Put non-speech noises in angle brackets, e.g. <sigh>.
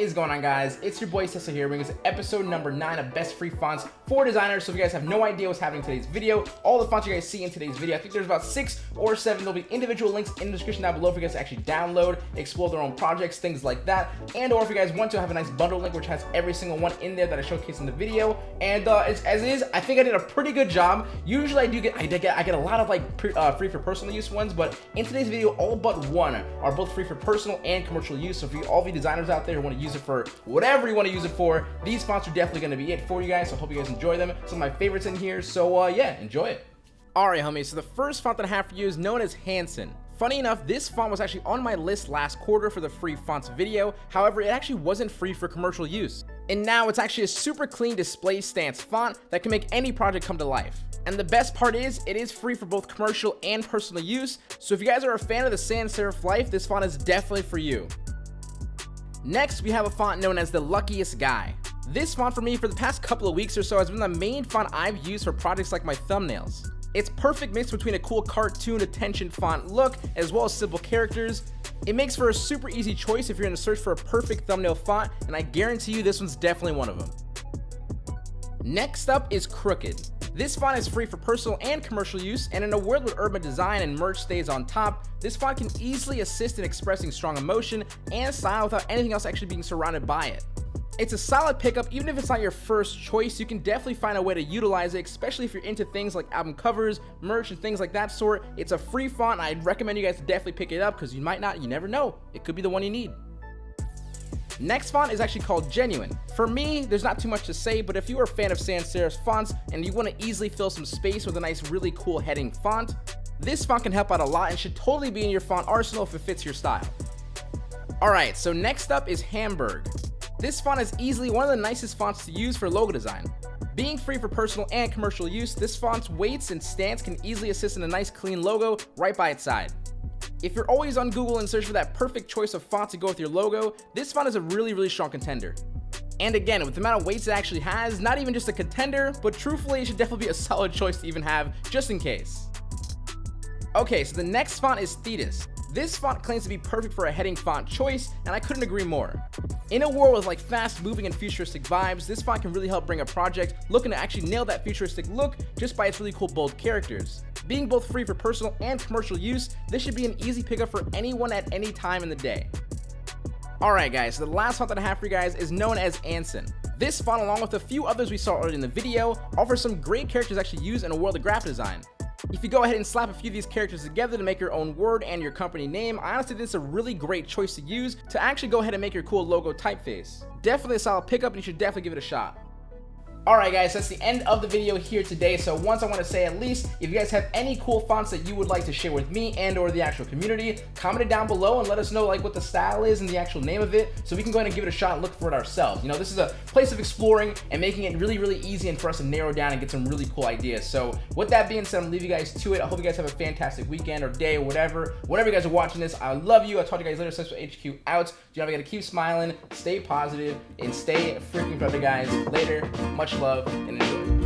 is going on guys? It's your boy Cecil here bringing us episode number 9 of best free fonts for designers. So if you guys have no idea what's happening in today's video, all the fonts you guys see in today's video, I think there's about 6 or 7. There'll be individual links in the description down below for you guys to actually download, explore their own projects, things like that. And or if you guys want to have a nice bundle link which has every single one in there that I showcase in the video. And uh, as, as is, I think I did a pretty good job. Usually I do get I get I get a lot of like pre, uh, free for personal use ones, but in today's video all but one are both free for personal and commercial use. So if you all you designers out there who want to use it for whatever you want to use it for, these fonts are definitely going to be it for you guys. So I hope you guys enjoy them. Some of my favorites in here. So uh, yeah, enjoy it. Alright homies, so the first font that I have for you is known as Hanson. Funny enough, this font was actually on my list last quarter for the free fonts video, however it actually wasn't free for commercial use. And now it's actually a super clean display stance font that can make any project come to life. And the best part is, it is free for both commercial and personal use, so if you guys are a fan of the sans serif life, this font is definitely for you. Next, we have a font known as the Luckiest Guy. This font for me for the past couple of weeks or so has been the main font I've used for projects like my thumbnails. It's perfect mix between a cool cartoon attention font look as well as simple characters. It makes for a super easy choice if you're in a search for a perfect thumbnail font and I guarantee you this one's definitely one of them. Next up is Crooked. This font is free for personal and commercial use, and in a world where urban design and merch stays on top, this font can easily assist in expressing strong emotion and style without anything else actually being surrounded by it. It's a solid pickup, even if it's not your first choice, you can definitely find a way to utilize it, especially if you're into things like album covers, merch, and things like that sort. It's a free font, I'd recommend you guys definitely pick it up, because you might not, you never know, it could be the one you need. Next font is actually called Genuine. For me, there's not too much to say, but if you are a fan of sans serif fonts and you want to easily fill some space with a nice really cool heading font, this font can help out a lot and should totally be in your font arsenal if it fits your style. Alright, so next up is Hamburg. This font is easily one of the nicest fonts to use for logo design. Being free for personal and commercial use, this font's weights and stance can easily assist in a nice clean logo right by its side. If you're always on Google and search for that perfect choice of font to go with your logo, this font is a really, really strong contender. And again, with the amount of weights it actually has, not even just a contender, but truthfully, it should definitely be a <laughs> solid choice to even have, just in case. Okay, so the next font is Thetis. This font claims to be perfect for a heading font choice, and I couldn't agree more. In a world with like fast moving and futuristic vibes, this font can really help bring a project looking to actually nail that futuristic look just by its really cool bold characters. Being both free for personal and commercial use, this should be an easy pickup for anyone at any time in the day. Alright guys, so the last font that I have for you guys is known as Anson. This font along with a few others we saw earlier in the video offers some great characters actually used in a world of graphic design. If you go ahead and slap a few of these characters together to make your own word and your company name, I honestly think it's a really great choice to use to actually go ahead and make your cool logo typeface. Definitely a solid pickup and you should definitely give it a shot. Alright guys, that's the end of the video here today. So once I want to say at least, if you guys have any cool fonts that you would like to share with me and or the actual community, comment it down below and let us know like what the style is and the actual name of it so we can go ahead and give it a shot and look for it ourselves. You know, this is a place of exploring and making it really, really easy and for us to narrow down and get some really cool ideas. So with that being said, I'm gonna leave you guys to it. I hope you guys have a fantastic weekend or day or whatever. Whatever you guys are watching this, I love you. I'll talk to you guys later. Successful HQ out. Do you know, we gotta keep smiling, stay positive, and stay freaking brother guys. Later. Much love and enjoy.